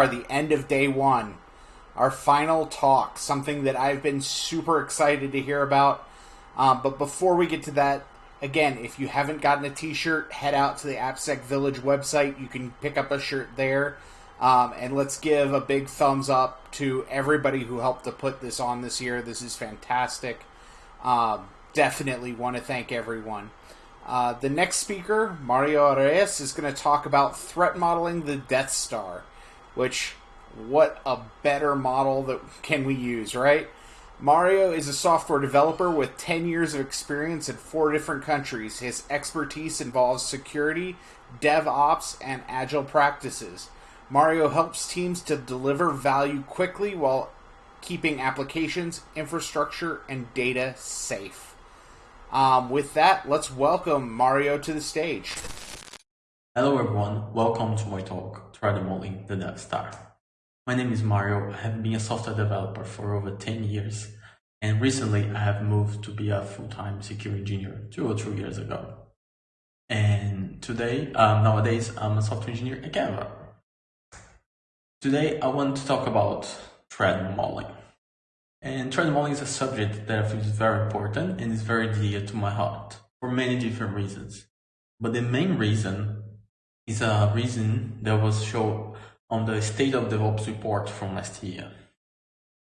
are, the end of day one, our final talk, something that I've been super excited to hear about. Um, but before we get to that, again, if you haven't gotten a T-shirt, head out to the AppSec Village website. You can pick up a shirt there. Um, and let's give a big thumbs up to everybody who helped to put this on this year. This is fantastic. Um, definitely want to thank everyone. Uh, the next speaker, Mario Reyes, is going to talk about threat modeling the Death Star, which, what a better model that can we use, right? Mario is a software developer with 10 years of experience in four different countries. His expertise involves security, DevOps, and agile practices. Mario helps teams to deliver value quickly while keeping applications, infrastructure, and data safe. Um, with that, let's welcome Mario to the stage. Hello everyone, welcome to my talk, Threat Modeling the Death Star. My name is Mario, I have been a software developer for over 10 years, and recently I have moved to be a full-time security engineer two or three years ago. And today, um, nowadays, I'm a software engineer at Canva. Today, I want to talk about threat modeling. And threat modeling is a subject that I feel is very important and is very dear to my heart for many different reasons. But the main reason is a reason that was shown on the State of DevOps report from last year.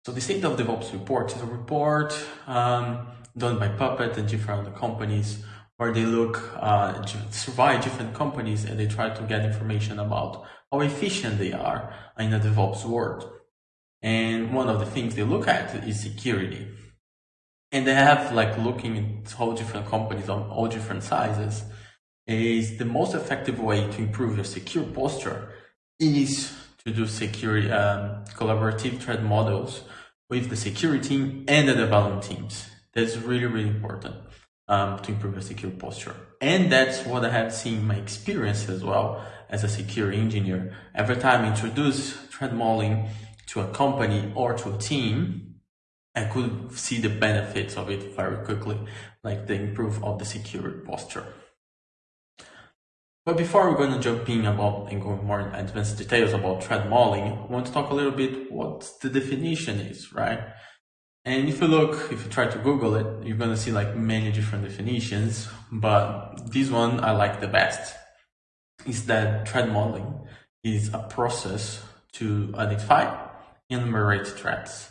So the State of DevOps report is a report um, done by Puppet and different other companies where they look, uh, survey different companies and they try to get information about how efficient they are in a DevOps world. And one of the things they look at is security. And they have like looking at all different companies on all different sizes is the most effective way to improve your secure posture is to do security um, collaborative threat models with the security team and the development teams. That's really, really important um, to improve your secure posture. And that's what I have seen in my experience as well as a security engineer. Every time I introduce threat modeling to a company or to a team, I could see the benefits of it very quickly, like the improve of the secure posture. But before we're going to jump in about and go more advanced details about threat modeling, I want to talk a little bit what the definition is, right? And if you look, if you try to Google it, you're going to see like many different definitions, but this one I like the best is that threat modeling is a process to identify and enumerate threats.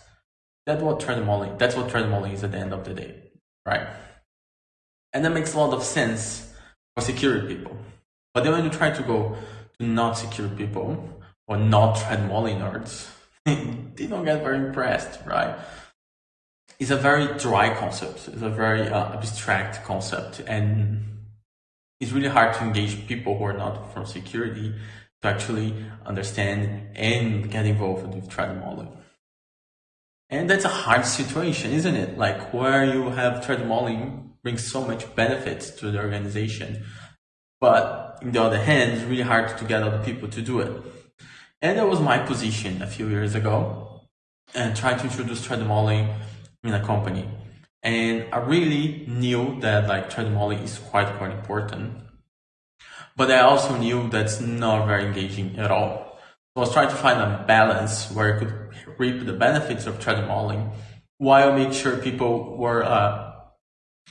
That's what threat modeling, that's what threat modeling is at the end of the day, right? And that makes a lot of sense for security people. But then when you try to go to not secure people or not modeling nerds, they don't get very impressed, right? It's a very dry concept. It's a very uh, abstract concept, and it's really hard to engage people who are not from security to actually understand and get involved with threat modeling. And that's a hard situation, isn't it? Like where you have threat modeling brings so much benefits to the organization. But on the other hand, it's really hard to get other people to do it. And that was my position a few years ago and tried to introduce threat modeling in a company. And I really knew that like threat modeling is quite quite important but I also knew that's not very engaging at all. So I was trying to find a balance where I could reap the benefits of threat modeling while make sure people were uh,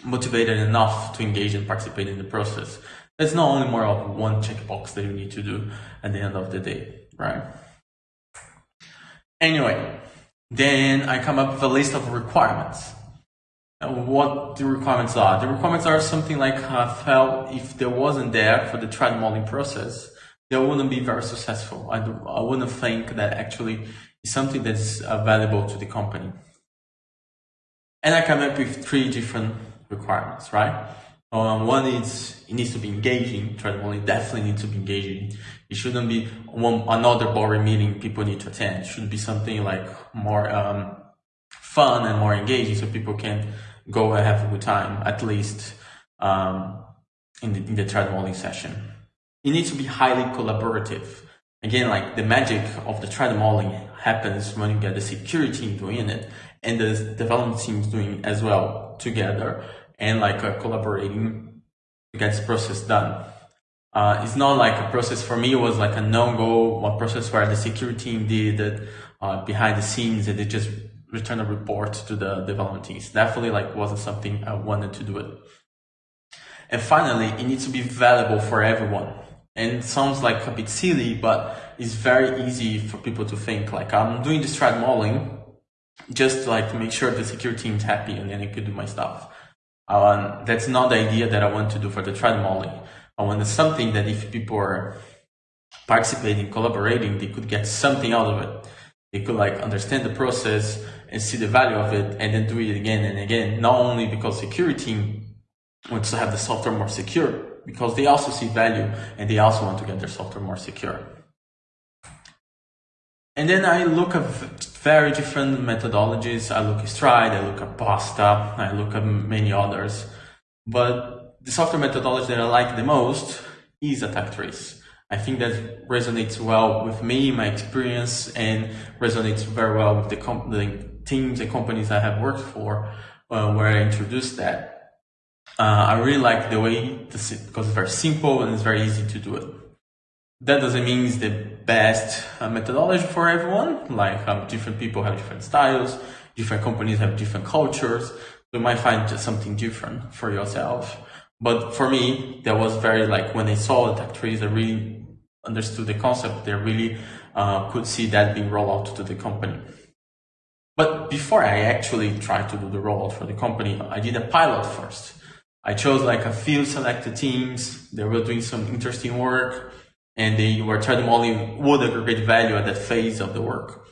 motivated enough to engage and participate in the process. It's not only more of one checkbox that you need to do at the end of the day, right? Anyway, then I come up with a list of requirements what the requirements are. The requirements are something like I felt if there wasn't there for the threat modeling process, they wouldn't be very successful. I, I wouldn't think that actually is something that's uh, valuable to the company. And I come up with three different requirements, right? Um, one is it needs to be engaging. Modeling definitely needs to be engaging. It shouldn't be one another boring meeting people need to attend. It should be something like more um, fun and more engaging, so people can go and have a good time, at least um, in, the, in the threat modeling session. It needs to be highly collaborative. Again, like the magic of the threat modeling happens when you get the security team doing it and the development teams doing as well together and like uh, collaborating to get this process done. Uh, it's not like a process for me. It was like a no-go, a process where the security team did it uh, behind the scenes and they just return a report to the development teams. Definitely like wasn't something I wanted to do it. And finally, it needs to be valuable for everyone. And sounds like a bit silly, but it's very easy for people to think like I'm doing this threat modeling just to, like to make sure the security team's happy and then I could do my stuff. Um, that's not the idea that I want to do for the modeling. I want something that if people are participating, collaborating, they could get something out of it. They could like understand the process and see the value of it and then do it again and again. Not only because security wants to have the software more secure, because they also see value and they also want to get their software more secure. And then I look at very different methodologies. I look at Stride, I look at Pasta, I look at many others. But the software methodology that I like the most is attack trees. I think that resonates well with me, my experience, and resonates very well with the, the teams and companies I have worked for uh, where I introduced that. Uh, I really like the way because it's very simple and it's very easy to do it. That doesn't mean it's the best uh, methodology for everyone. Like um, different people have different styles, different companies have different cultures. You might find just something different for yourself. But for me, that was very like when I saw the tech trees, I really understood the concept. They really uh, could see that being rolled out to the company. But before I actually tried to do the rollout for the company, I did a pilot first. I chose like a few selected teams. They were doing some interesting work and they were trying to only would aggregate value at that phase of the work.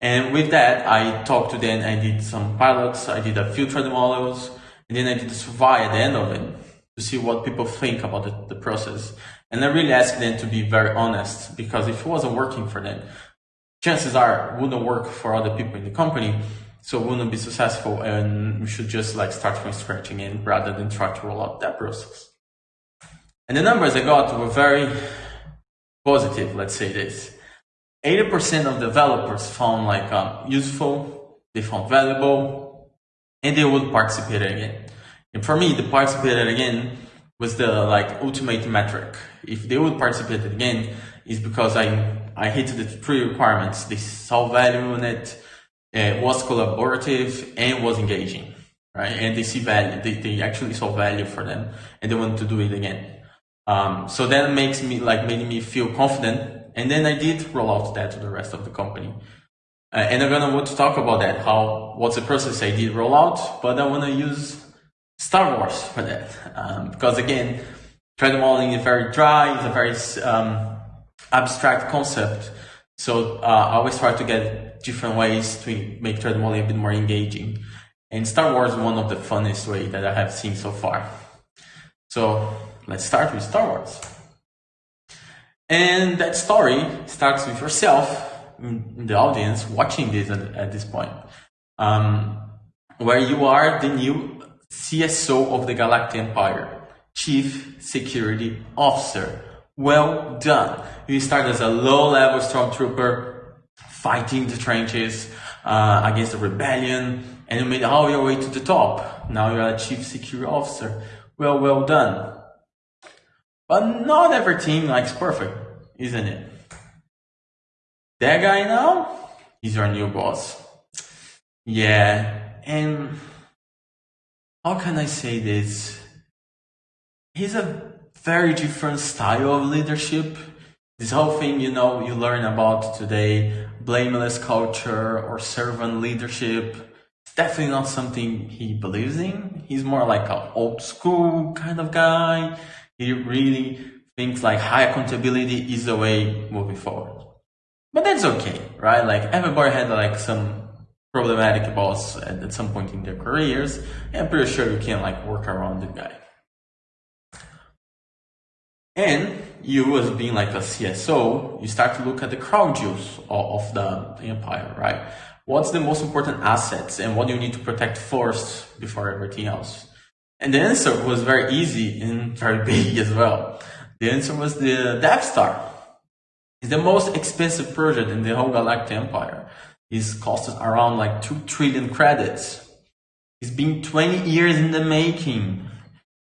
And with that, I talked to them, I did some pilots, I did a few threat models, and then I did a survey at the end of it to see what people think about the, the process. And I really asked them to be very honest because if it wasn't working for them, chances are it wouldn't work for other people in the company so wouldn't be successful and we should just like start from scratch again rather than try to roll out that process and the numbers i got were very positive let's say this 80% of developers found like um, useful they found valuable and they would participate again and for me the participated again was the like ultimate metric if they would participate again is because i I hit the three requirements. They saw value in it, it was collaborative, and was engaging, right? And they see value. They, they actually saw value for them, and they want to do it again. Um, so that makes me like made me feel confident. And then I did roll out that to the rest of the company. Uh, and I'm gonna want to talk about that. How what's the process I did roll out, but I want to use Star Wars for that um, because again, threat modeling is very dry. It's a very um, abstract concept. So uh, I always try to get different ways to make threat modeling a bit more engaging. And Star Wars is one of the funnest way that I have seen so far. So let's start with Star Wars. And that story starts with yourself the audience watching this at, at this point, um, where you are the new CSO of the Galactic Empire, Chief Security Officer. Well done. You start as a low level stormtrooper fighting the trenches uh, against the rebellion and you made all your way to the top. Now you're a chief security officer. Well, well done. But not every team likes perfect, isn't it? That guy now, he's our new boss. Yeah, and how can I say this? He's a very different style of leadership. This whole thing, you know, you learn about today, blameless culture or servant leadership. It's definitely not something he believes in. He's more like an old school kind of guy. He really thinks like high accountability is the way moving forward. But that's okay, right? Like everybody had like some problematic boss at, at some point in their careers. I'm pretty sure you can like work around the guy. And you as being like a CSO, you start to look at the crown jewels of, of the empire, right? What's the most important assets and what do you need to protect first before everything else? And the answer was very easy and very big as well. The answer was the Death Star. It's the most expensive project in the whole Galactic Empire. It's costed around like 2 trillion credits. It's been 20 years in the making.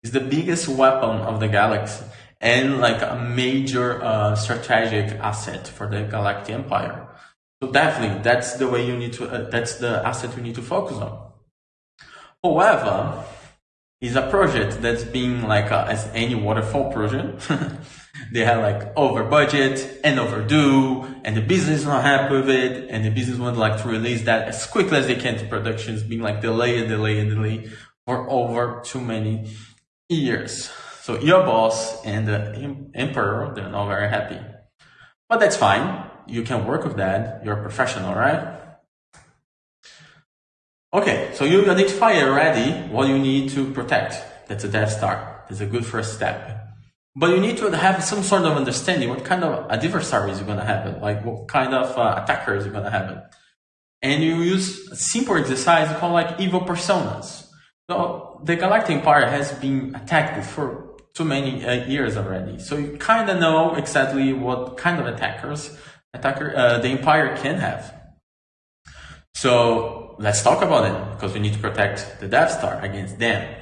It's the biggest weapon of the galaxy and like a major uh, strategic asset for the Galactic Empire. So definitely, that's the way you need to. Uh, that's the asset you need to focus on. However, it's a project that's being like a, as any waterfall project. they had like over budget and overdue, and the business is not happy with it, and the business would like to release that as quickly as they can to production. It's being like delay and delay and delay for over too many years. So your boss and the emperor, they're not very happy. But that's fine. You can work with that. You're a professional, right? Okay, so you identify already what you need to protect. That's a Death Star. That's a good first step. But you need to have some sort of understanding what kind of adversaries you're going to have, like what kind of uh, attackers you're going to have. And you use a simple exercise called like evil personas. So the Galactic Empire has been attacked for too many uh, years already. So you kind of know exactly what kind of attackers attacker uh, the empire can have. So let's talk about it because we need to protect the Death Star against them.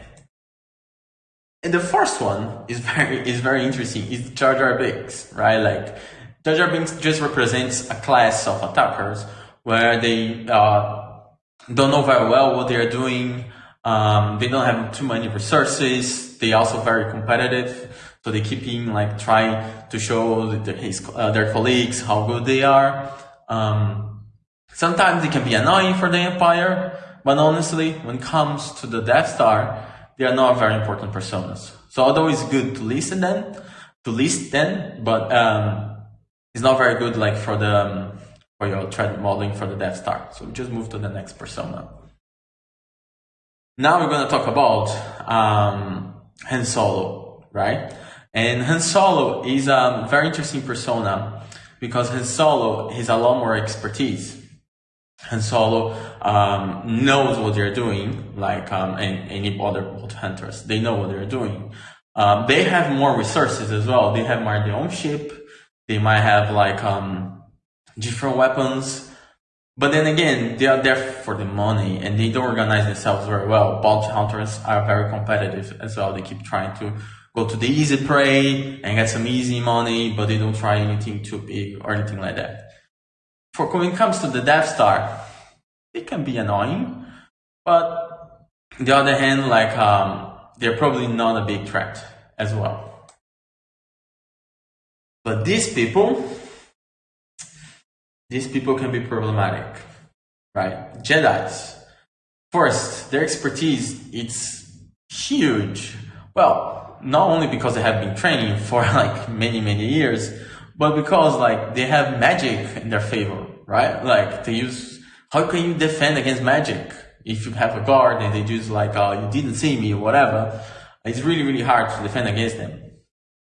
And the first one is very is very interesting. Is Jar Jar Binks, right? Like Jar Jar Binks just represents a class of attackers where they uh, don't know very well what they're doing. Um, they don't have too many resources. They also very competitive, so they keep in like trying to show his, uh, their colleagues how good they are. Um, sometimes it can be annoying for the Empire, but honestly, when it comes to the Death Star, they are not very important personas. So although it's good to listen them, to list them, but um, it's not very good like for the um, for your threat modeling for the Death Star. So just move to the next persona. Now we're going to talk about um, Han Solo, right? And Han Solo is a very interesting persona because Han Solo has a lot more expertise. Han Solo um, knows what they're doing, like um, any other bolt hunters. They know what they're doing. Um, they have more resources as well. They have more their own ship. They might have like um, different weapons. But then again, they are there for the money and they don't organize themselves very well. Bounty hunters are very competitive as well. They keep trying to go to the easy prey and get some easy money, but they don't try anything too big or anything like that. For when it comes to the Death Star, it can be annoying, but on the other hand, like um, they're probably not a big threat as well. But these people, these people can be problematic, right? Jedi's. First, their expertise it's huge. Well, not only because they have been training for like many many years, but because like they have magic in their favor, right? Like they use. How can you defend against magic if you have a guard and they just like, oh, you didn't see me or whatever? It's really really hard to defend against them.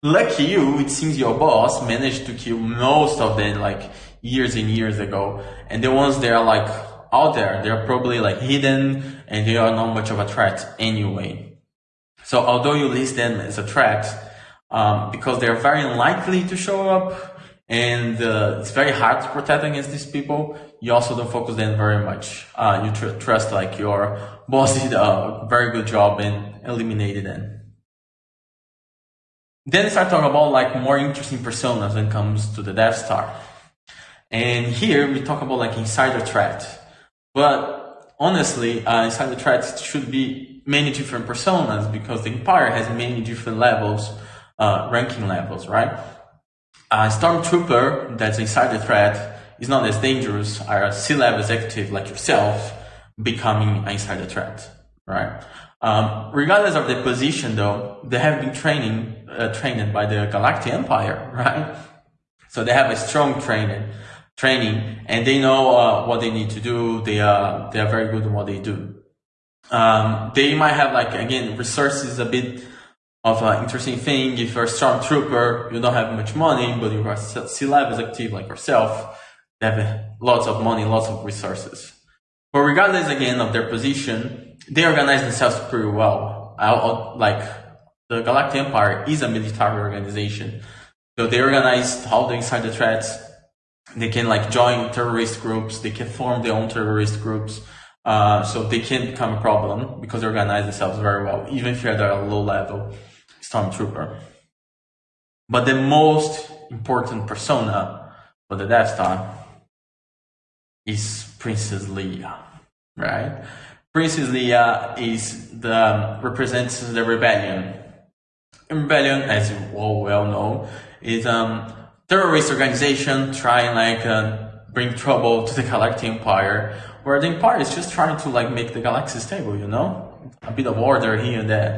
Lucky you, it seems your boss managed to kill most of them like years and years ago. And the ones that are like out there, they're probably like hidden and they are not much of a threat anyway. So although you list them as a threat, um, because they're very unlikely to show up and uh, it's very hard to protect against these people, you also don't focus them very much. Uh, you tr- trust like your boss did a very good job in eliminating them. Then start talking about like more interesting personas when it comes to the Death Star. And here we talk about like insider threat. But honestly, uh, insider threats should be many different personas because the Empire has many different levels, uh, ranking levels, right? A stormtrooper that's insider threat is not as dangerous as a C-level executive like yourself becoming an insider threat, right? Um, regardless of the position, though, they have been training, uh, trained by the Galactic Empire, right? So they have a strong training, training, and they know uh, what they need to do. They are they are very good at what they do. Um, they might have like again resources a bit of an interesting thing. If you're a stormtrooper, you don't have much money, but you're a C-level active like yourself, they have uh, lots of money, lots of resources. But regardless again of their position, they organize themselves pretty well. like the Galactic Empire is a military organization, so they organize all the insider threats. They can like join terrorist groups. They can form their own terrorist groups. Uh, so they can become a problem because they organize themselves very well, even if at a low level stormtrooper. But the most important persona for the Death Star is Princess Leia, right? Princess Leia is the represents the rebellion. rebellion, as you all well know, is a um, terrorist organization trying like uh, bring trouble to the Galactic Empire, where the Empire is just trying to like make the galaxy stable, you know, a bit of order here and there.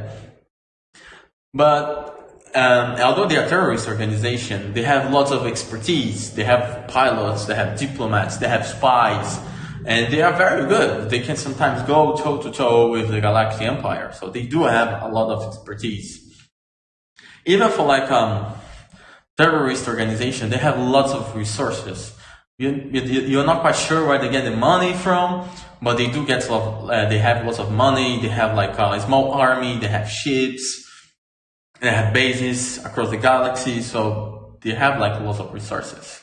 But um, although they are terrorist organization, they have lots of expertise. They have pilots, they have diplomats, they have spies, and they are very good. They can sometimes go toe to toe with the Galactic Empire. So they do have a lot of expertise. Even for like um, terrorist organization, they have lots of resources. You, you, you're not quite sure where they get the money from, but they do get lot. Uh, they have lots of money. They have like a small army. They have ships they have bases across the galaxy, so they have like lots of resources.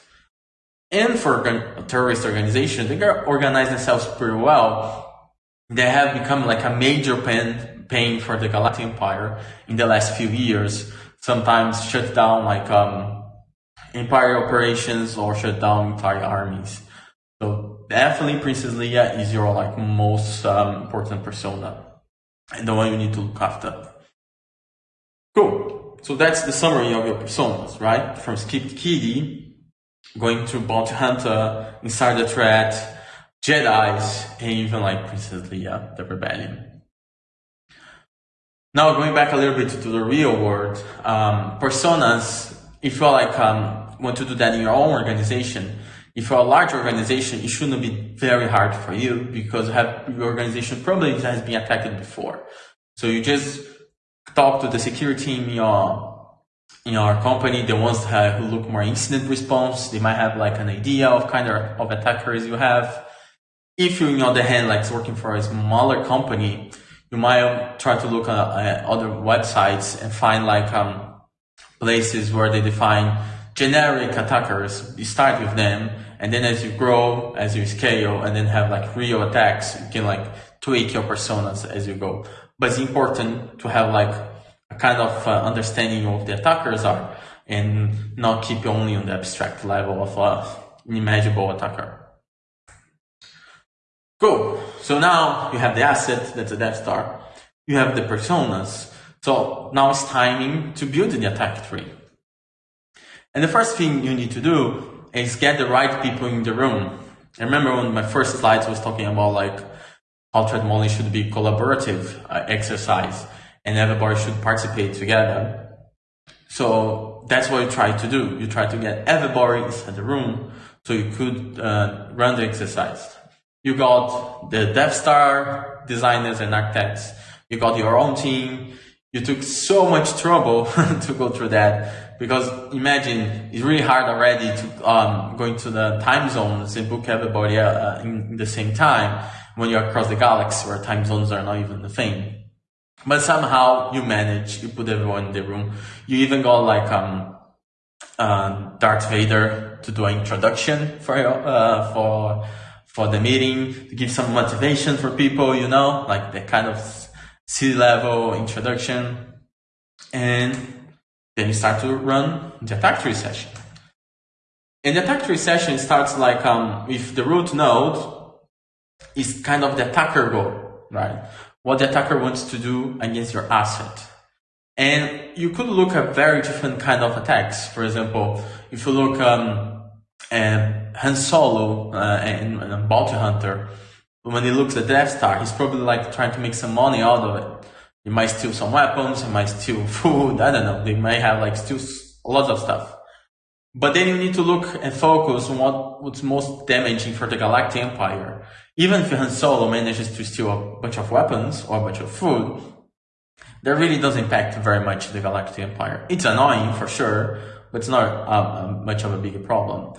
And for terrorist organization, they organize themselves pretty well. They have become like a major pain, pain for the Galactic Empire in the last few years. Sometimes shut down like um, empire operations or shut down entire armies. So definitely Princess Leia is your like most um, important persona and the one you need to look after. Cool. So that's the summary of your personas, right? From Script Kiddie, going to Bounty Hunter, Insider Threat, Jedi's, and even like Princess Leia, the Rebellion. Now going back a little bit to the real world, um, personas, if you're like, um, want to do that in your own organization, if you're a large organization, it shouldn't be very hard for you because have, your organization probably has been attacked before. So you just talk to the security team in your in your company, the ones who look more incident response, they might have like an idea of kind of, of attackers you have. If you, on the other hand, like working for a smaller company, you might try to look at, at other websites and find like um, places where they define generic attackers. You start with them, and then as you grow, as you scale, and then have like real attacks, you can like tweak your personas as you go but it's important to have like a kind of uh, understanding of the attackers are and not keep only on the abstract level of an imaginable attacker. Cool. So now you have the asset, that's a Death Star. You have the personas. So now it's timing to build the attack tree. And the first thing you need to do is get the right people in the room. I remember when my first slides was talking about like Ultra Modeling should be collaborative uh, exercise and everybody should participate together. So that's what you try to do. You try to get everybody inside the room so you could uh, run the exercise. You got the Death Star designers and architects. You got your own team. You took so much trouble to go through that because imagine it's really hard already to um, go into the time zones and book everybody uh, in, in the same time when you're across the galaxy where time zones are not even a thing. But somehow you manage, you put everyone in the room. You even got like, um, uh, Darth Vader to do an introduction for, uh, for, for the meeting, to give some motivation for people, you know, like the kind of C-level introduction. And then you start to run the attack tree session. And the attack tree session starts like, um, with the root node is kind of the attacker goal, right? What the attacker wants to do against your asset. And you could look at very different kind of attacks. For example, if you look um, at Han Solo uh, and, and Bounty Hunter, when he looks at Death Star, he's probably like trying to make some money out of it. He might steal some weapons, he might steal food, I don't know. They might have like steal a lot of stuff. But then you need to look and focus on what, what's most damaging for the Galactic Empire. Even if Han Solo manages to steal a bunch of weapons or a bunch of food, that really does impact very much the Galactic Empire. It's annoying for sure, but it's not um, much of a bigger problem.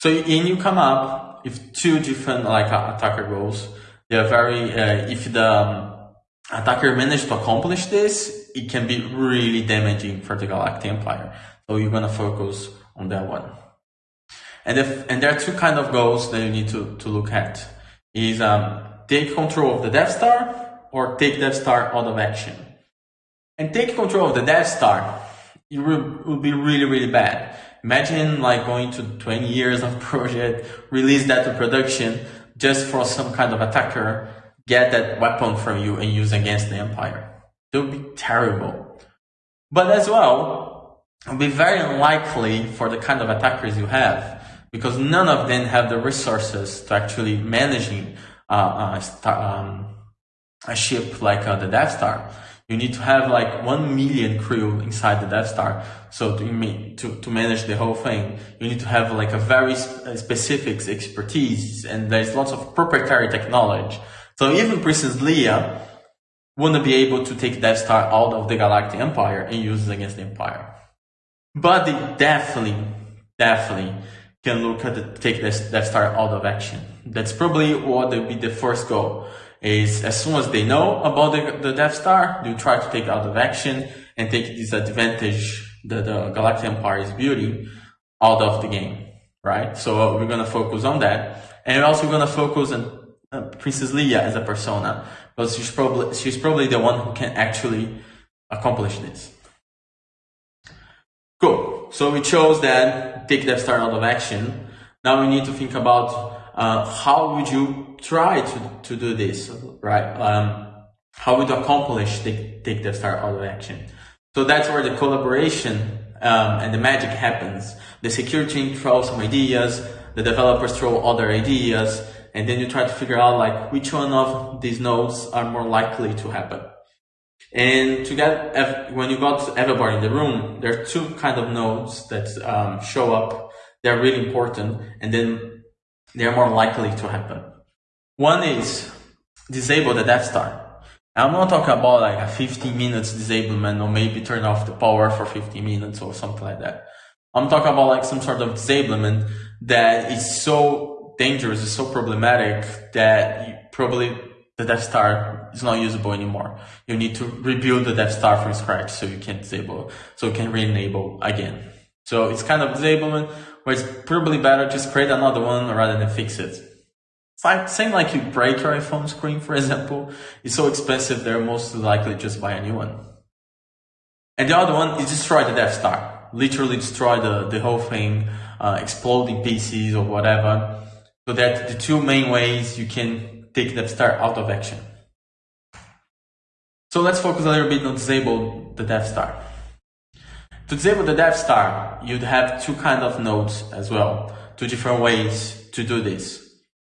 So and you come up with two different like uh, attacker goals. They're very uh, if the um, attacker manages to accomplish this, it can be really damaging for the Galactic Empire. So you're gonna focus on that one. And if, and there are two kind of goals that you need to, to look at is um, take control of the Death Star or take Death Star out of action. And take control of the Death Star it will, will be really, really bad. Imagine like going to 20 years of project, release that to production just for some kind of attacker, get that weapon from you and use against the empire. It would be terrible. But as well, it would be very unlikely for the kind of attackers you have because none of them have the resources to actually managing uh, uh, um, a ship like uh, the Death Star. You need to have like one million crew inside the Death Star. So to, to, to manage the whole thing, you need to have like a very uh, specific expertise and there's lots of proprietary technology. So even Princess Leia wouldn't be able to take Death Star out of the Galactic Empire and use it against the Empire. But they definitely, definitely can look at the, take this Death Star out of action. That's probably what would be the first goal. Is as soon as they know about the, the Death Star, they try to take out of action and take this advantage that the Galactic Empire is building out of the game, right? So we're gonna focus on that, and we're also gonna focus on uh, Princess Leia as a persona, because she's probably she's probably the one who can actually accomplish this. Cool. So we chose that take Death Star out of action. Now we need to think about uh, how would you try to, to do this, right? Um, how would accomplish take, take Death Star out of action? So that's where the collaboration um, and the magic happens. The security team throws some ideas, the developers throw other ideas, and then you try to figure out like which one of these nodes are more likely to happen. And to get, when you got everybody in the room, there are two kind of nodes that um, show up. They're really important, and then they're more likely to happen. One is disable the Death Star. I'm not talking about like a 15 minutes disablement or maybe turn off the power for 15 minutes or something like that. I'm talking about like some sort of disablement that is so dangerous, is so problematic that you probably the Death Star is not usable anymore. You need to rebuild the Death Star from scratch so you can disable, so you can re-enable again. So it's kind of disablement where it's probably better just create another one rather than fix it. Like like you break your iPhone screen, for example, it's so expensive they're most likely just buy a new one. And the other one is destroy the Death Star. Literally destroy the, the whole thing, uh, exploding pieces or whatever. So that the two main ways you can take Death Star out of action. So let's focus a little bit on disable the Death Star. To disable the Death Star, you'd have two kind of nodes as well, two different ways to do this.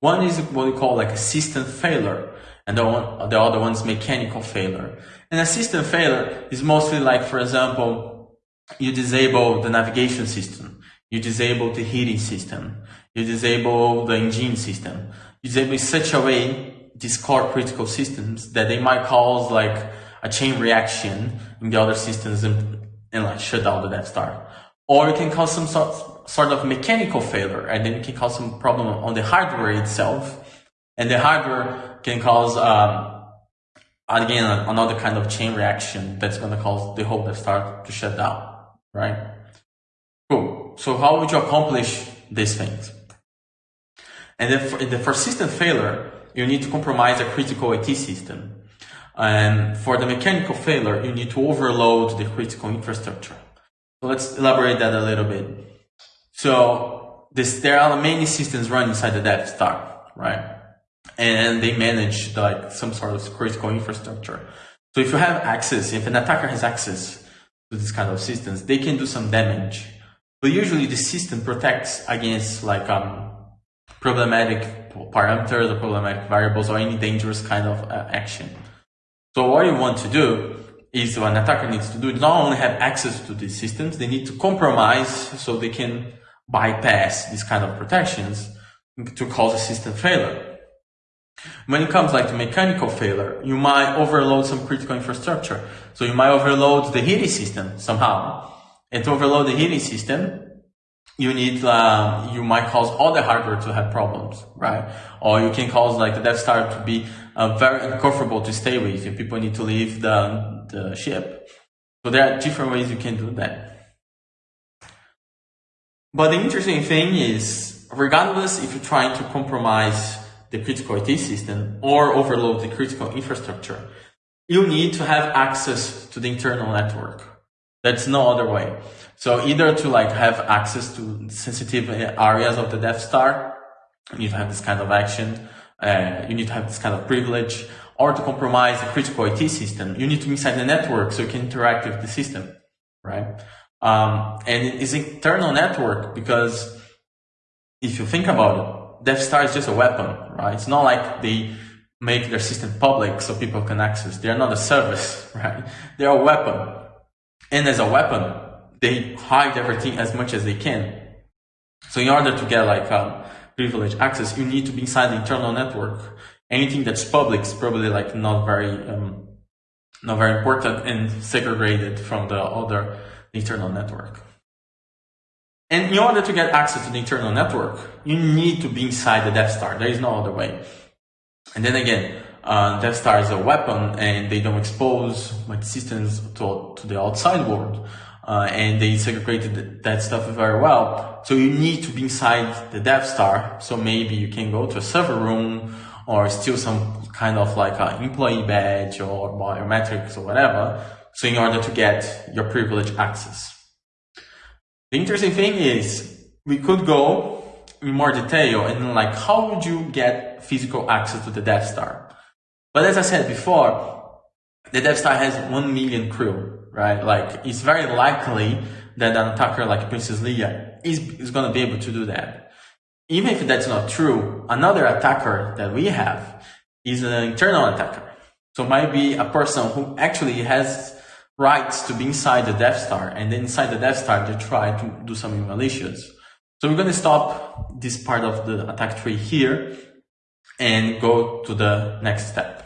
One is what we call like a system failure, and the, one, the other one is mechanical failure. And a system failure is mostly like, for example, you disable the navigation system, you disable the heating system, you disable the engine system you disable in such a way these core critical systems that they might cause like a chain reaction in the other systems and, and like shut down the Death Star. Or it can cause some sort, sort of mechanical failure and then it can cause some problem on the hardware itself. And the hardware can cause, um, again, another kind of chain reaction that's going to cause the whole Death Star to shut down, right? Cool. So how would you accomplish these things? And then for, the persistent failure, you need to compromise a critical IT system. And for the mechanical failure, you need to overload the critical infrastructure. So let's elaborate that a little bit. So this, there are many systems run inside the Death Star, right? And they manage like some sort of critical infrastructure. So if you have access, if an attacker has access to this kind of systems, they can do some damage. But usually the system protects against like um, problematic parameters or problematic variables or any dangerous kind of uh, action. So what you want to do is what an attacker needs to do is not only have access to these systems, they need to compromise so they can bypass these kind of protections to cause a system failure. When it comes like to mechanical failure, you might overload some critical infrastructure. So you might overload the heating system somehow. And to overload the heating system, you need uh, you might cause all the hardware to have problems, right? Or you can cause like the Death Star to be uh, very uncomfortable to stay with. If people need to leave the the ship, so there are different ways you can do that. But the interesting thing is, regardless if you're trying to compromise the critical IT system or overload the critical infrastructure, you need to have access to the internal network. That's no other way. So either to like have access to sensitive areas of the Death Star, you need to have this kind of action, uh, you need to have this kind of privilege, or to compromise the critical IT system, you need to be inside the network so you can interact with the system, right? Um, and it is internal network because if you think about it, Death Star is just a weapon, right? It's not like they make their system public so people can access. They are not a service, right? They are a weapon. And as a weapon, they hide everything as much as they can. So in order to get like um, privileged access, you need to be inside the internal network. Anything that's public is probably like not very, um, not very important and segregated from the other internal network. And in order to get access to the internal network, you need to be inside the Death Star. There is no other way. And then again, uh, Death Star is a weapon and they don't expose much systems to, to the outside world. Uh, and they segregated that stuff very well. So you need to be inside the Death Star. So maybe you can go to a server room or steal some kind of like an employee badge or biometrics or whatever. So in order to get your privileged access. The interesting thing is we could go in more detail and like how would you get physical access to the Death Star? But as I said before, the Death Star has one million crew, right? Like it's very likely that an attacker like Princess Leia is, is going to be able to do that. Even if that's not true, another attacker that we have is an internal attacker. So might be a person who actually has rights to be inside the Death Star and then inside the Death Star to try to do something malicious. So we're going to stop this part of the attack tree here and go to the next step.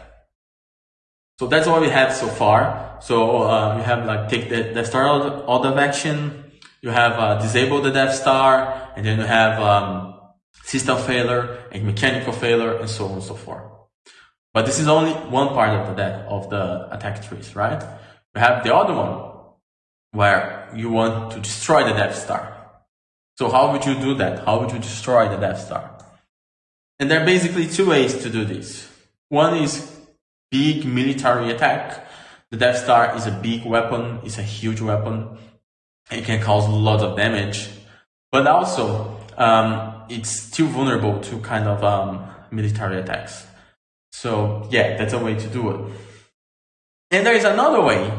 So that's what we have so far. So uh, we have like take the Death Star out, out of action. You have uh, disable the Death Star, and then you have um, system failure and mechanical failure, and so on and so forth. But this is only one part of the of the attack trees, right? We have the other one where you want to destroy the Death Star. So how would you do that? How would you destroy the Death Star? And there are basically two ways to do this. One is big military attack. The Death Star is a big weapon, it's a huge weapon. It can cause lots of damage, but also um, it's still vulnerable to kind of um, military attacks. So yeah, that's a way to do it. And there is another way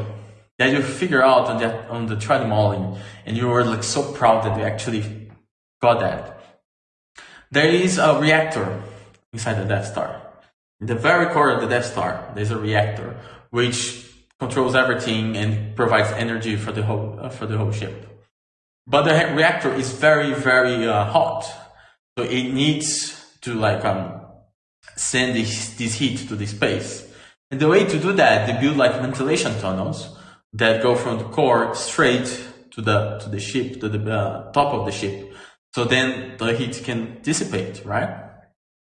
that you figure out on the on the threat modeling, and you were like so proud that you actually got that. There is a reactor inside the Death Star. In the very core of the Death Star, there's a reactor which controls everything and provides energy for the whole uh, for the whole ship. But the reactor is very very uh, hot, so it needs to like um, send this, this heat to the space. And the way to do that, they build like ventilation tunnels that go from the core straight to the to the ship to the uh, top of the ship. So then the heat can dissipate, right?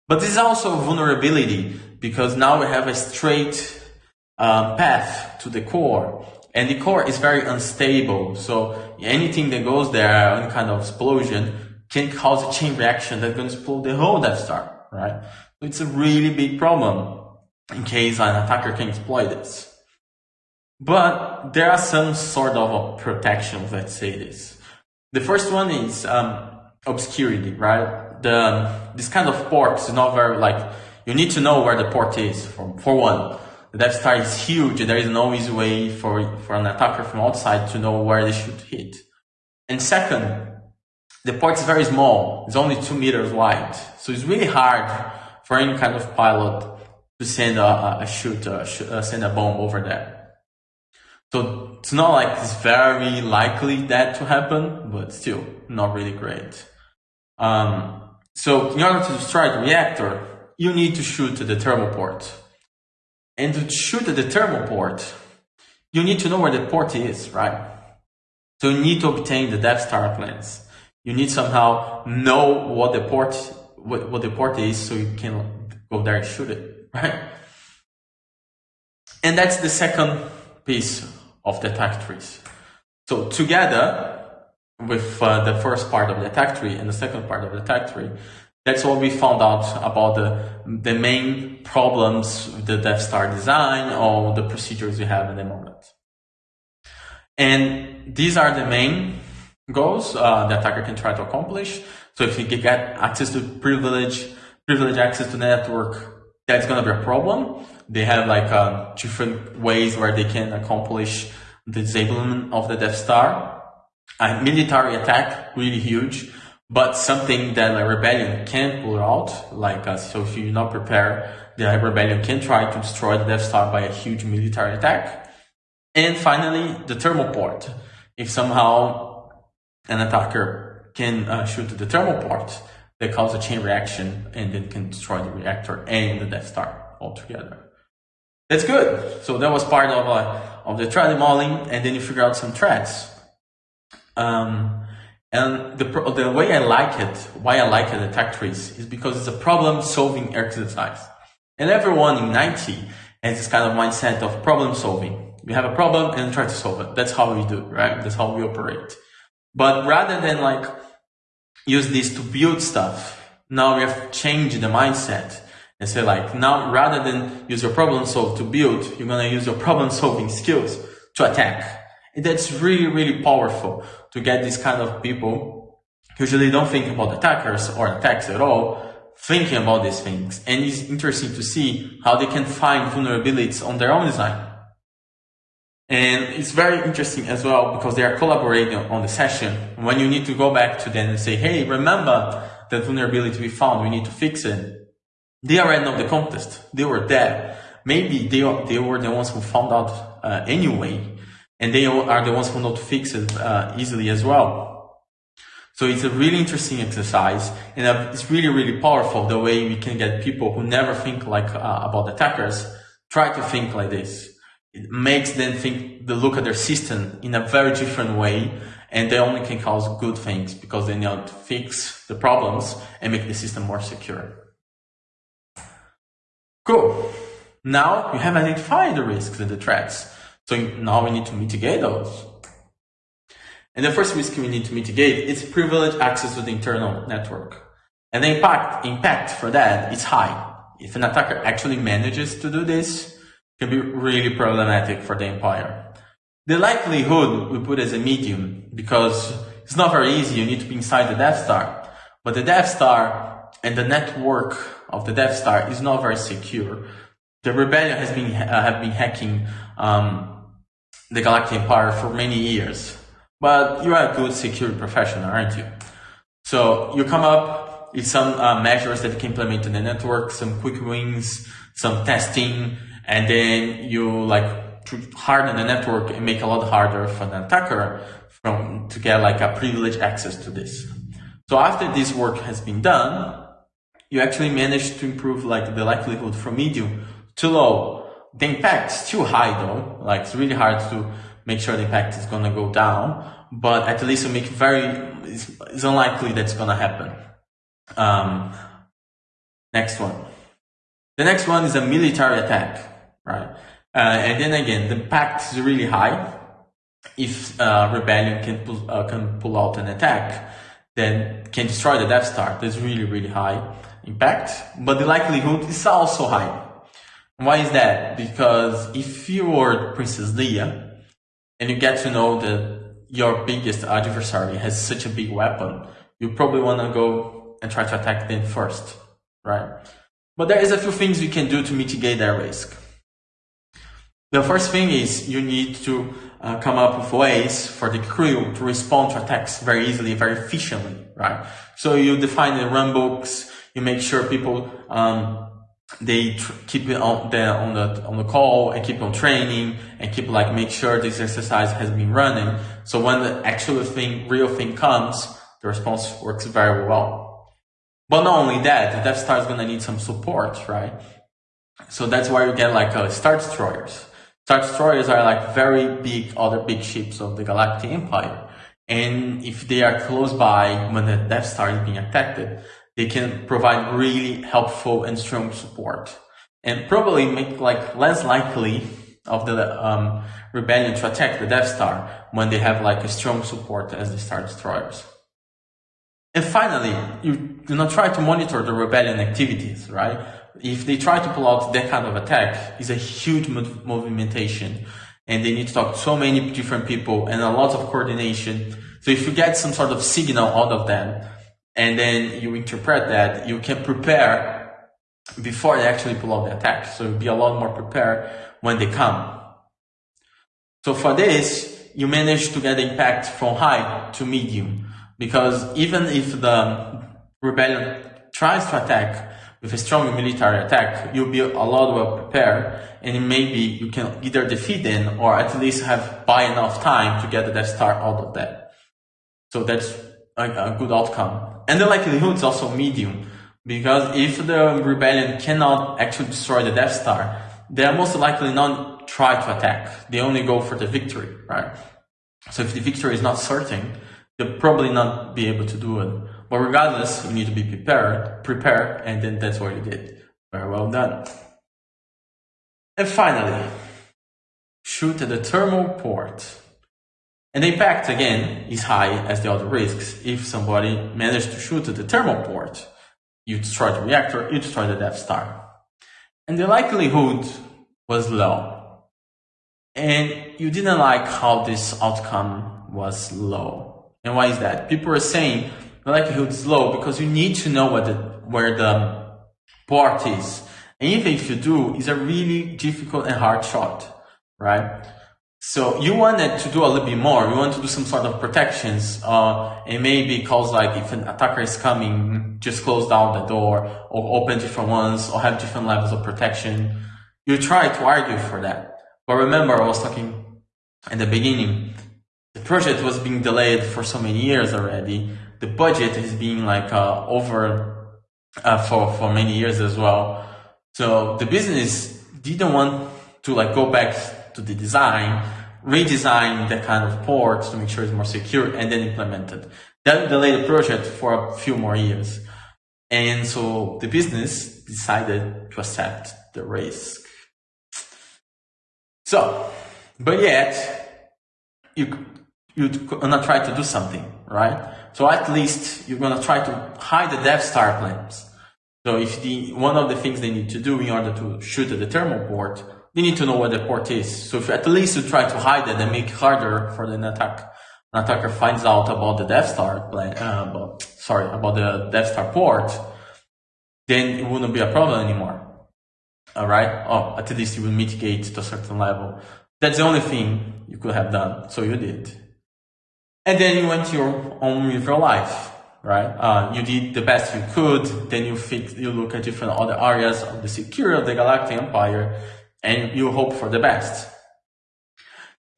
But this is also vulnerability because now we have a straight um, path to the core and the core is very unstable. So anything that goes there, any kind of explosion can cause a chain reaction that's going to explode the whole Death Star, right? So it's a really big problem in case an attacker can exploit this. But there are some sort of protections, let's say this. The first one is um, obscurity, right? the this kind of port is not very like you need to know where the port is for for one. The Death Star is huge. There is no easy way for for an attacker from outside to know where they should hit. And second, the port is very small. It's only two meters wide, so it's really hard for any kind of pilot to send a, a shoot, a, uh, send a bomb over there. So it's not like it's very likely that to happen, but still not really great. Um, so in order to destroy the reactor, you need to shoot the thermal port. And to shoot the thermal port, you need to know where the port is, right? So you need to obtain the Death Star plans. You need somehow know what the port what, what the port is so you can go there and shoot it, right? And that's the second piece of the attack trees. So together, with uh, the first part of the attack tree and the second part of the attack tree. That's what we found out about the, the main problems with the Death Star design or the procedures we have in the moment. And these are the main goals uh, the attacker can try to accomplish. So if you get access to privilege, privilege access to network, that's to be a problem. They have like uh, different ways where they can accomplish the disablement of the Death Star. A military attack, really huge, but something that a rebellion can pull out. Like, uh, so if you're not prepared, the rebellion can try to destroy the Death Star by a huge military attack. And finally, the thermal port. If somehow an attacker can uh, shoot the thermal port, that cause a chain reaction and then can destroy the reactor and the Death Star altogether. That's good. So that was part of uh, of the threat modeling, and then you figure out some threats. Um, and the the way I like it, why I like it, attack trees, is because it's a problem solving exercise. And everyone in 90 has this kind of mindset of problem solving. We have a problem and try to solve it. That's how we do, right? That's how we operate. But rather than like use this to build stuff, now we have changed the mindset and say like, now rather than use your problem solve to build, you're going to use your problem solving skills to attack. And that's really, really powerful to get these kind of people usually don't think about attackers or attacks at all, thinking about these things. And it's interesting to see how they can find vulnerabilities on their own design. And it's very interesting as well because they are collaborating on the session. When you need to go back to them and say, hey, remember that vulnerability we found, we need to fix it. They are already know the contest. They were there. Maybe they, they were the ones who found out uh, anyway. And they are the ones who know to fix it uh, easily as well. So it's a really interesting exercise and uh, it's really, really powerful the way we can get people who never think like uh, about attackers try to think like this. It makes them think, they look at their system in a very different way and they only can cause good things because they know to fix the problems and make the system more secure. Cool. Now we have identified the risks and the threats. So now we need to mitigate those. And the first risk we need to mitigate is privileged access to the internal network. And the impact, impact for that is high. If an attacker actually manages to do this, can be really problematic for the empire. The likelihood we put as a medium because it's not very easy. You need to be inside the Death Star, but the Death Star and the network of the Death Star is not very secure. The rebellion has been uh, have been hacking um, the Galactic Empire for many years, but you are a good security professional, aren't you? So you come up with some uh, measures that you can implement in the network, some quick wins, some testing, and then you like harden the network and make a lot harder for the attacker from to get like a privileged access to this. So after this work has been done, you actually manage to improve like the likelihood from medium to low. The impact is too high though, like it's really hard to make sure the impact is gonna go down, but at least you make very, it's, it's unlikely that's gonna happen. Um, next one. The next one is a military attack right? Uh, and then again, the impact is really high. If uh, rebellion can pull, uh, can pull out an attack, then can destroy the Death Star. That's really really high impact, but the likelihood is also high. Why is that? Because if you are Princess Leia and you get to know that your biggest adversary has such a big weapon, you probably want to go and try to attack them first, right? But there is a few things you can do to mitigate that risk. The first thing is you need to uh, come up with ways for the crew to respond to attacks very easily, very efficiently, right? So you define the run books, you make sure people, um, they keep it on the, on the, on the call and keep on training and keep like, make sure this exercise has been running. So when the actual thing, real thing comes, the response works very well. But not only that, the Star is going to need some support, right? So that's why you get like uh, Star Destroyers. Star Destroyers are like very big, other big ships of the Galactic Empire. And if they are close by when the Death Star is being attacked, they can provide really helpful and strong support. And probably make like less likely of the um, rebellion to attack the Death Star when they have like a strong support as the Star Destroyers. And finally, you do not try to monitor the rebellion activities, right? If they try to pull out that kind of attack, it's a huge movimentation and they need to talk to so many different people and a lot of coordination. So if you get some sort of signal out of them and then you interpret that, you can prepare before they actually pull out the attack. So be a lot more prepared when they come. So for this, you manage to get the impact from high to medium because even if the rebellion tries to attack with a strong military attack, you'll be a lot well prepared and maybe you can either defeat them or at least have buy enough time to get the Death Star out of that. So that's a, a good outcome. And the likelihood is also medium because if the rebellion cannot actually destroy the Death Star, they are most likely not try to attack. They only go for the victory, right? So if the victory is not certain, they'll probably not be able to do it. But regardless, you need to be prepared, prepare, and then that's what you did. Very well done. And finally, shoot at the thermal port. And the impact again is high as the other risks. If somebody managed to shoot at the thermal port, you destroy the reactor, you destroy the Death Star. And the likelihood was low. And you didn't like how this outcome was low. And why is that? People are saying the likelihood is low because you need to know what the, where the port is. And even if you do, it's a really difficult and hard shot, right? So you wanted to do a little bit more. You want to do some sort of protections, uh, and maybe cause like if an attacker is coming, just close down the door or open different ones or have different levels of protection. You try to argue for that. But remember, I was talking in the beginning, the project was being delayed for so many years already. The budget is being like, uh, over, uh, for, for many years as well. So the business didn't want to like go back to the design, redesign that kind of port to make sure it's more secure and then implement it. That delayed the project for a few more years. And so the business decided to accept the risk. So, but yet, you, you're gonna try to do something, right? So at least you're gonna try to hide the Death Star plans. So if the, one of the things they need to do in order to shoot at the thermal port, they need to know where the port is. So if at least you try to hide it and make it harder for the attack, an attacker finds out about the Death Star plan, uh, about, sorry, about the Death Star port, then it wouldn't be a problem anymore. Alright? Oh, at least you will mitigate to a certain level. That's the only thing you could have done. So you did. And then you went your own with your life right? Uh, you did the best you could, then you fix, you look at different other areas of the security of the Galactic Empire, and you hope for the best.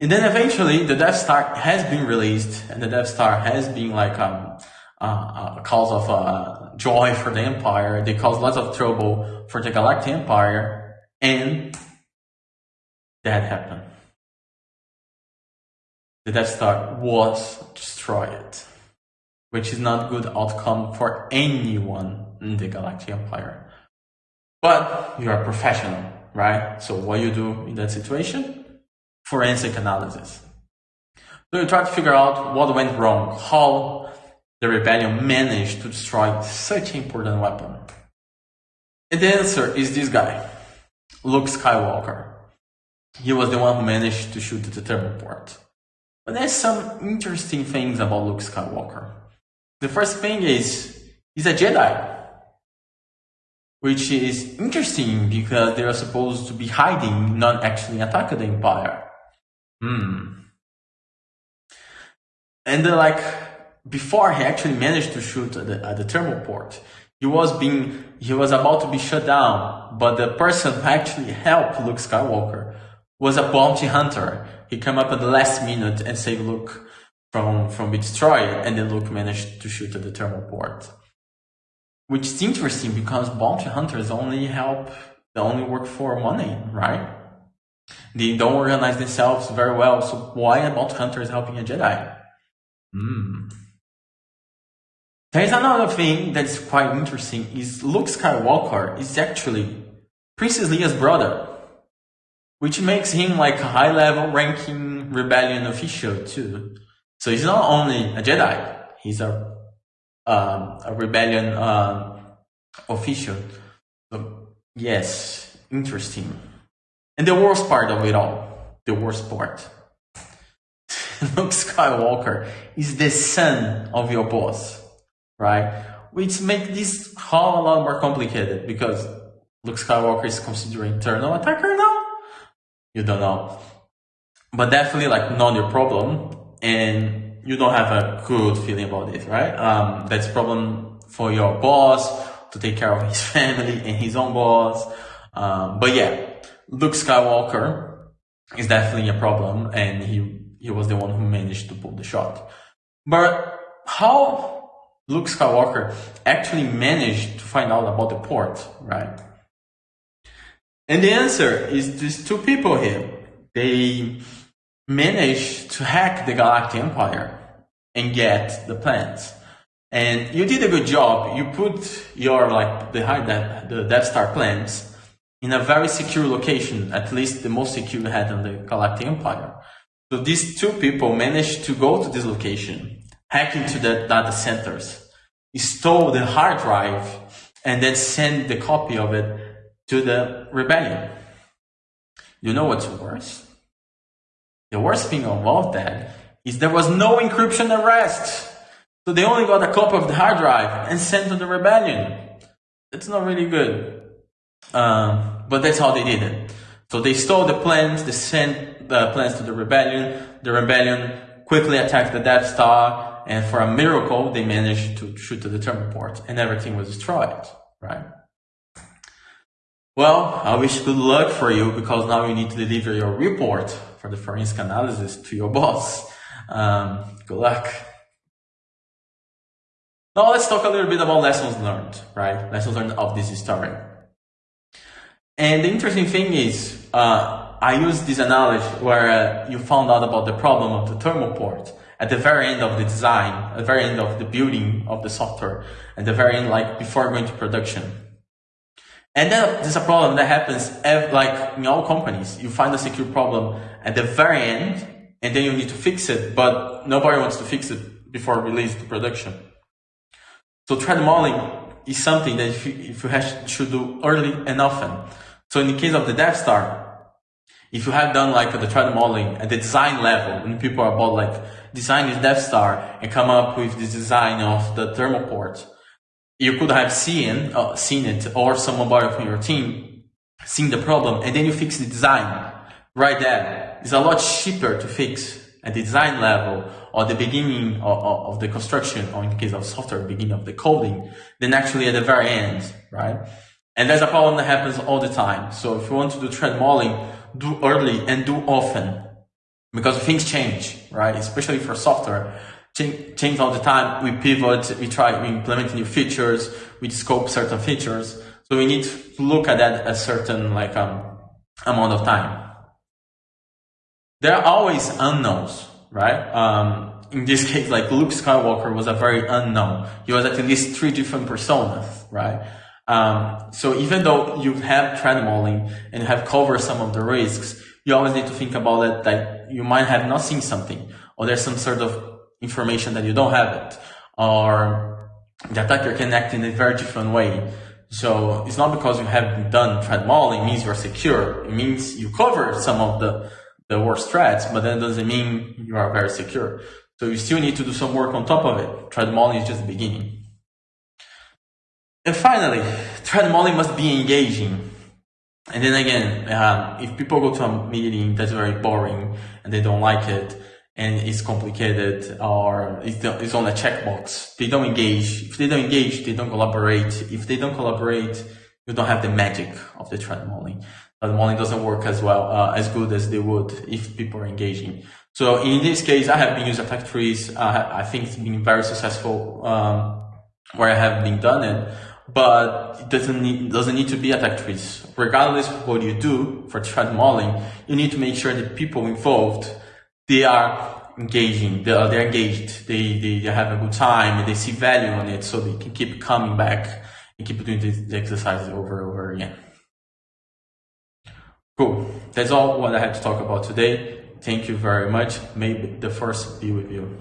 And then eventually the Death Star has been released, and the Death Star has been like um, uh, a cause of uh, joy for the Empire. They cause lots of trouble for the Galactic Empire, and that happened. The Death Star was destroyed which is not good outcome for anyone in the Galactic Empire. But you are a professional, right? So what you do in that situation? Forensic analysis. So you try to figure out what went wrong, how the rebellion managed to destroy such an important weapon. And the answer is this guy, Luke Skywalker. He was the one who managed to shoot the thermal port. But there's some interesting things about Luke Skywalker. The first thing is, he's a Jedi. Which is interesting because they are supposed to be hiding, not actually attacking the Empire. Hmm. And then like, before he actually managed to shoot at the, at the thermal port, he was being, he was about to be shut down, but the person who actually helped Luke Skywalker was a bounty hunter. He came up at the last minute and saved Luke from, from being destroyed, and then Luke managed to shoot at the thermal port. Which is interesting because bounty hunters only help, they only work for money, right? They don't organize themselves very well, so why a bounty hunter is helping a Jedi? Hmm. There's another thing that's quite interesting is Luke Skywalker is actually Princess Leia's brother, which makes him like a high level ranking rebellion official too. So he's not only a Jedi, he's a, um, a rebellion um, official. So, yes, interesting. And the worst part of it all, the worst part. Luke Skywalker is the son of your boss, right? Which makes this whole a lot more complicated because Luke Skywalker is considered internal attacker now. You don't know, but definitely like not your problem, and you don't have a good feeling about it, right? Um, that's problem for your boss to take care of his family and his own boss. Um, but yeah, Luke Skywalker is definitely a problem, and he he was the one who managed to pull the shot. But how Luke Skywalker actually managed to find out about the port, right? And the answer is these two people here. They managed to hack the Galactic Empire and get the plans. And you did a good job. You put your like the the Death Star plans in a very secure location, at least the most secure had on the Galactic Empire. So these two people managed to go to this location, hack into the data centers, stole the hard drive, and then send the copy of it to the rebellion. You know what's worse? The worst thing of all that is there was no encryption at rest. So they only got a copy of the hard drive and sent to the rebellion. It's not really good. Um, but that's how they did it. So they stole the plans, they sent the plans to the rebellion. The rebellion quickly attacked the Death Star, and for a miracle, they managed to shoot to the thermal port, and everything was destroyed, right? Well, I wish good luck for you because now you need to deliver your report for the forensic analysis to your boss. Um, good luck. Now let's talk a little bit about lessons learned, right? Lessons learned of this story. And the interesting thing is, uh, I use this analogy where uh, you found out about the problem of the thermal port at the very end of the design, at the very end of the building of the software, at the very end, like before going to production. And then there's a problem that happens like in all companies. You find a secure problem at the very end, and then you need to fix it, but nobody wants to fix it before release to production. So threat modeling is something that if you, if you have, should do early and often. So in the case of the Death Star, if you have done like the threat modeling at the design level, and people are about like design Death Star and come up with the design of the thermal port, you could have seen uh, seen it or somebody from your team seen the problem and then you fix the design right there. It's a lot cheaper to fix at the design level or the beginning of, of, the construction, or in the case of software, beginning of the coding, than actually at the very end, right? And there's a problem that happens all the time. So if you want to do threat modeling, do early and do often because things change, right? Especially for software, change, change all the time. We pivot, we try, we implement new features, we scope certain features. So we need to look at that a certain like um, amount of time there are always unknowns, right? Um, in this case, like Luke Skywalker was a very unknown. He was at least three different personas, right? Um, so even though you have threat modeling and have covered some of the risks, you always need to think about it that you might have not seen something, or there's some sort of information that you don't have it, or the attacker can act in a very different way. So it's not because you have done threat modeling means you're secure. It means you cover some of the the worst threats, but that doesn't mean you are very secure. So you still need to do some work on top of it. Threat modeling is just the beginning. And finally, threat modeling must be engaging. And then again, um, if people go to a meeting that's very boring and they don't like it and it's complicated or it's on a checkbox, they don't engage. If they don't engage, they don't collaborate. If they don't collaborate, you don't have the magic of the threat modeling the modeling doesn't work as well, uh, as good as they would if people are engaging. So in this case, I have been using attack trees. I think it's been very successful um, where I have been done it, but it doesn't need, doesn't need to be trees. Regardless of what you do for threat modeling, you need to make sure that people involved, they are engaging, they are, they're engaged, they, they, they have a good time, they see value on it so they can keep coming back and keep doing the exercises over and over again. Cool. That's all what I had to talk about today. Thank you very much. May the Force be with you.